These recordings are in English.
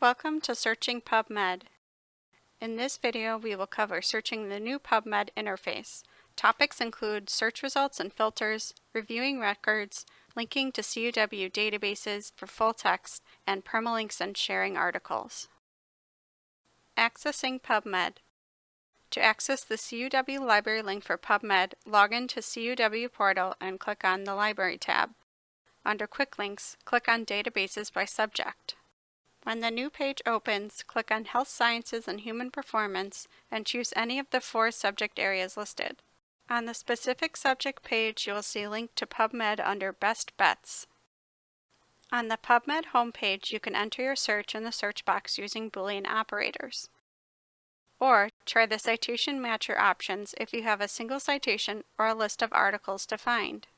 Welcome to Searching PubMed. In this video, we will cover searching the new PubMed interface. Topics include search results and filters, reviewing records, linking to CUW databases for full text, and permalinks and sharing articles. Accessing PubMed. To access the CUW library link for PubMed, log in to CUW portal and click on the Library tab. Under Quick Links, click on Databases by Subject. When the new page opens, click on Health Sciences and Human Performance and choose any of the four subject areas listed. On the specific subject page, you will see a link to PubMed under Best Bets. On the PubMed homepage, you can enter your search in the search box using Boolean operators. Or try the citation matcher options if you have a single citation or a list of articles to find.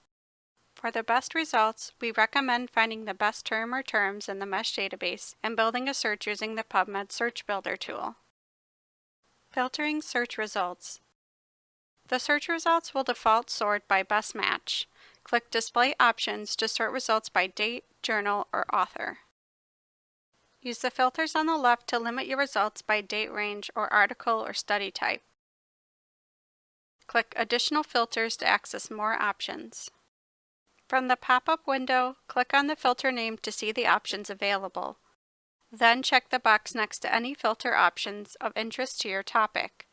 For the best results, we recommend finding the best term or terms in the MeSH database and building a search using the PubMed Search Builder tool. Filtering search results. The search results will default sort by best match. Click Display Options to sort results by date, journal, or author. Use the filters on the left to limit your results by date range or article or study type. Click Additional Filters to access more options. From the pop-up window, click on the filter name to see the options available. Then check the box next to any filter options of interest to your topic.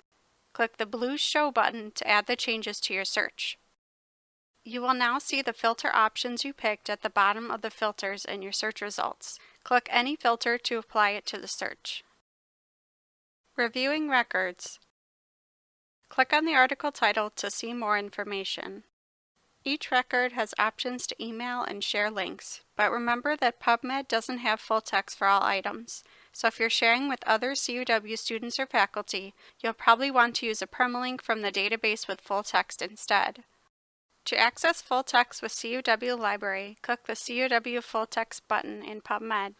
Click the blue Show button to add the changes to your search. You will now see the filter options you picked at the bottom of the filters in your search results. Click any filter to apply it to the search. Reviewing records. Click on the article title to see more information. Each record has options to email and share links, but remember that PubMed doesn't have full text for all items, so if you're sharing with other CUW students or faculty, you'll probably want to use a permalink from the database with full text instead. To access full text with CUW Library, click the CUW Full Text button in PubMed.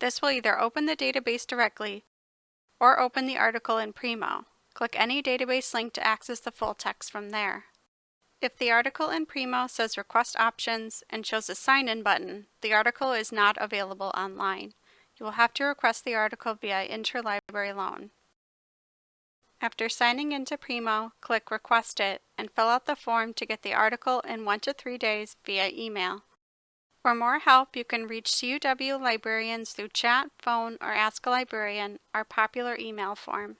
This will either open the database directly or open the article in Primo. Click any database link to access the full text from there. If the article in Primo says Request Options and shows a Sign-In button, the article is not available online. You will have to request the article via Interlibrary Loan. After signing into Primo, click Request It and fill out the form to get the article in 1 to 3 days via email. For more help, you can reach CUW librarians through chat, phone, or Ask a Librarian, our popular email form.